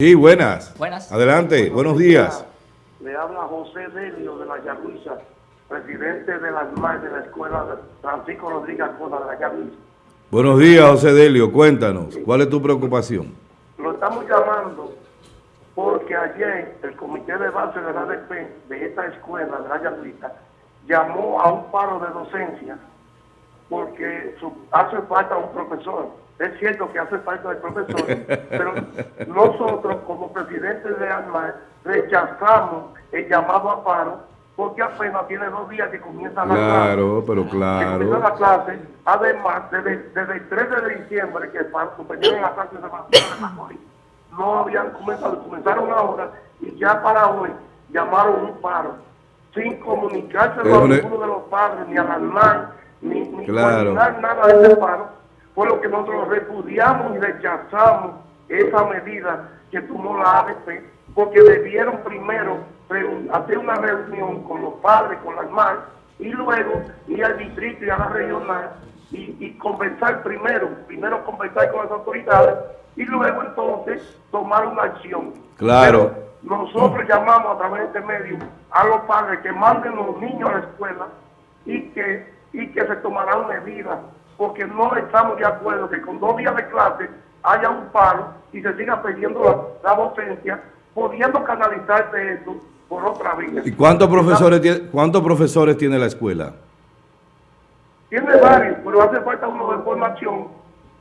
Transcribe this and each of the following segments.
Sí, buenas. Buenas. Adelante, buenos días. Le habla José Delio de la Yavisa, presidente de la de la escuela Francisco Rodríguez Coda de la Yavisa. Buenos días, José Delio. Cuéntanos, ¿cuál es tu preocupación? Lo estamos llamando porque ayer el comité de base de la ADP de esta escuela de la Yavisa llamó a un paro de docencia porque su- hace falta un profesor. Es cierto que hace falta el profesor, pero nosotros como presidente de ANMAR rechazamos el llamado a paro porque apenas tiene dos días que comienza la Claro, pero que comienza la claro. clase. Además, desde, desde el 13 de diciembre que suspendieron la clase de no habían comenzado, comenzaron ahora y ya para hoy llamaron un paro sin comunicarse a ninguno de los padres, ni a la ANMAR, ni, ni Claro. nada de ese paro. Fue lo que nosotros repudiamos y rechazamos esa medida que tomó la ADP, porque debieron primero hacer una reunión con los padres, con las MAR, y luego ir al distrito y a la regional y, y conversar primero, primero conversar con las autoridades y luego entonces tomar una acción. Claro. Pero nosotros llamamos a través de este medio a los padres que manden los niños a la escuela y que, y que se tomarán medidas, porque no estamos de acuerdo que con dos días de clase haya un paro y se siga perdiendo la, la docencia, pudiendo canalizarse eso por otra vía. ¿Y cuántos profesores tiene, cuántos profesores tiene la escuela? Tiene varios, pero hace falta uno de formación,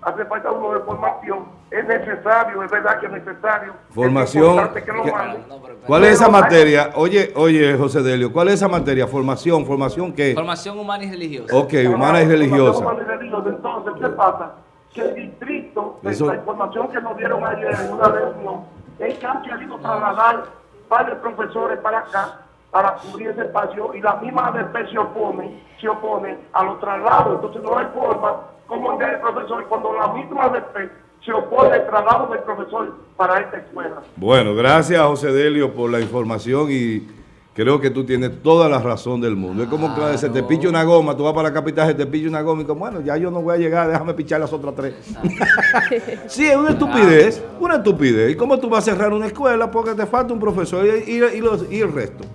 hace falta uno de formación, es necesario, es verdad que es necesario. Formación, Es que lo ¿qué- manden. ¿Cuál es esa materia? Oye, oye, José Delio, ¿cuál es esa materia? Formación, formación qué? Formación humana y religiosa. Ok, humana y religiosa. Humana y religiosa. Entonces, ¿qué pasa? Que el distrito, de la información que nos dieron ayer en una reunión, es que han querido trasladar varios profesores para acá para cubrir ese espacio y la misma ADP se opone, se opone a los traslados. Entonces no hay forma como el profesor cuando la misma ADP se opone al traslado del profesor para esta escuela. Bueno, gracias José Delio por la información y creo que tú tienes toda la razón del mundo. Es como que se te picha una goma, tú vas para la capital, se te picha una goma y como, bueno, ya yo no voy a llegar, déjame pichar las otras tres. sí, es una estupidez, una estupidez. ¿Y cómo tú vas a cerrar una escuela porque te falta un profesor y, y- y los- y el resto?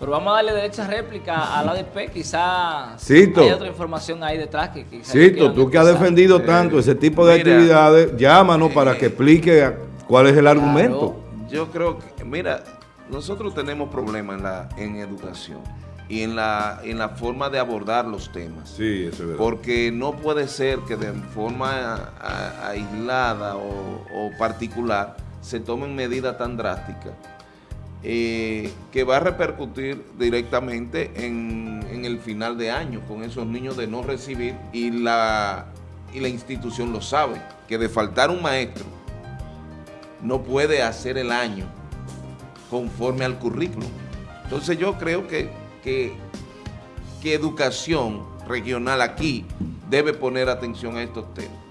Pero vamos a darle derecha réplica a la ADP, quizá Cito. hay otra información ahí detrás que quizá Cito, tú que has defendido tanto ese tipo de mira, actividades, llámanos para que explique cuál es el argumento. Yo creo que, mira, nosotros tenemos problemas en la en educación y en la en la forma de abordar los temas. Sí, eso es verdad. Porque no puede ser que de forma a- a- aislada o, o particular se tomen medidas tan drásticas eh, que va a repercutir directamente en, en el final de año con esos niños de no recibir y la, y la institución lo sabe, que de faltar un maestro no puede hacer el año conforme al currículum. Entonces yo creo que, que, que educación regional aquí debe poner atención a estos temas.